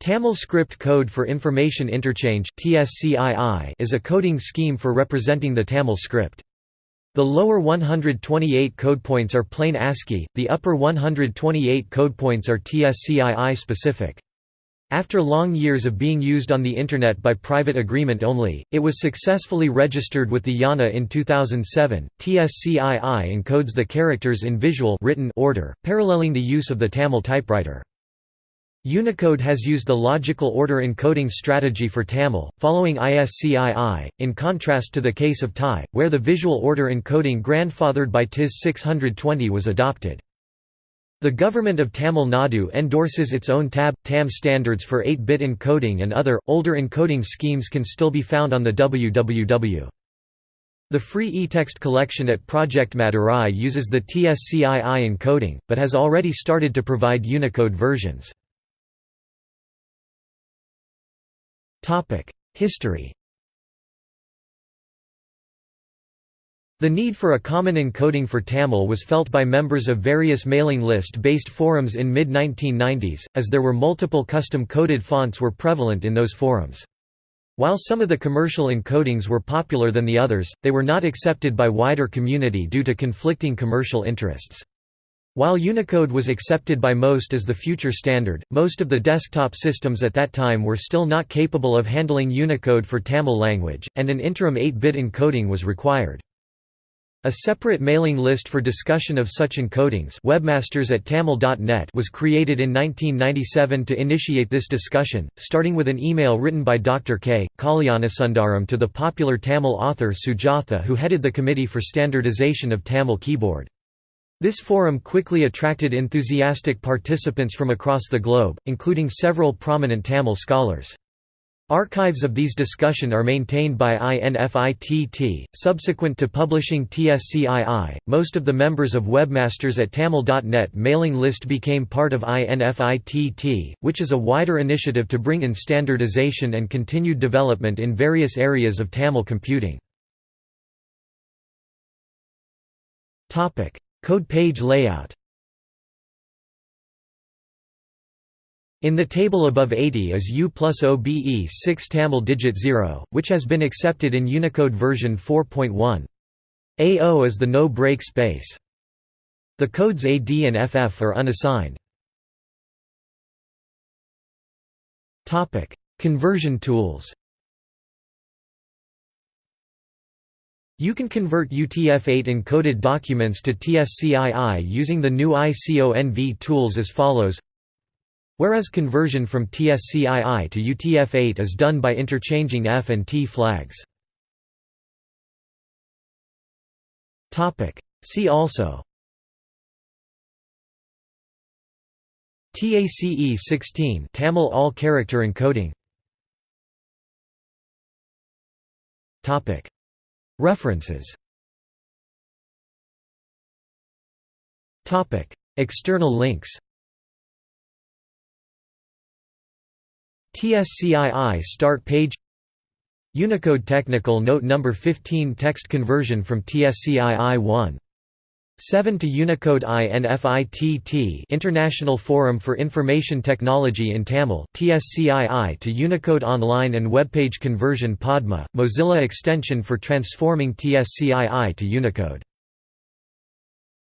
Tamil Script Code for Information Interchange is a coding scheme for representing the Tamil script. The lower 128 code points are plain ASCII, the upper 128 code points are TSCII specific. After long years of being used on the Internet by private agreement only, it was successfully registered with the IANA in 2007. TSCII encodes the characters in visual written order, paralleling the use of the Tamil typewriter. Unicode has used the logical order encoding strategy for Tamil, following ISCII, in contrast to the case of Thai, where the visual order encoding grandfathered by TIS 620 was adopted. The Government of Tamil Nadu endorses its own TAB, TAM standards for 8-bit encoding and other, older encoding schemes can still be found on the www. The free eText collection at Project Madurai uses the TSCII encoding, but has already started to provide Unicode versions. History The need for a common encoding for Tamil was felt by members of various mailing list-based forums in mid-1990s, as there were multiple custom-coded fonts were prevalent in those forums. While some of the commercial encodings were popular than the others, they were not accepted by wider community due to conflicting commercial interests. While Unicode was accepted by most as the future standard, most of the desktop systems at that time were still not capable of handling Unicode for Tamil language, and an interim 8-bit encoding was required. A separate mailing list for discussion of such encodings webmasters at tamil.net was created in 1997 to initiate this discussion, starting with an email written by Dr. K. Kalyanasundaram to the popular Tamil author Sujatha who headed the Committee for Standardization of Tamil Keyboard. This forum quickly attracted enthusiastic participants from across the globe, including several prominent Tamil scholars. Archives of these discussion are maintained by INFITT. Subsequent to publishing TSCII, most of the members of Webmasters at Tamil.net mailing list became part of INFITT, which is a wider initiative to bring in standardization and continued development in various areas of Tamil computing. Code page layout In the table above 80 is U plus OBE 6 Tamil digit 0, which has been accepted in Unicode version 4.1. AO is the no-break space. The codes AD and FF are unassigned. Conversion tools You can convert UTF-8 encoded documents to TSCII using the new ICONV tools as follows. Whereas conversion from TSCII to UTF-8 is done by interchanging F and T flags. See also. TACE 16 Tamil all character encoding References External links TSCII start page Unicode Technical Note No. 15 Text conversion from TSCII 1. 7 to Unicode INFITT International Forum for Information Technology in Tamil TSCII to Unicode Online and Webpage Conversion Padma, Mozilla extension for transforming TSCII to Unicode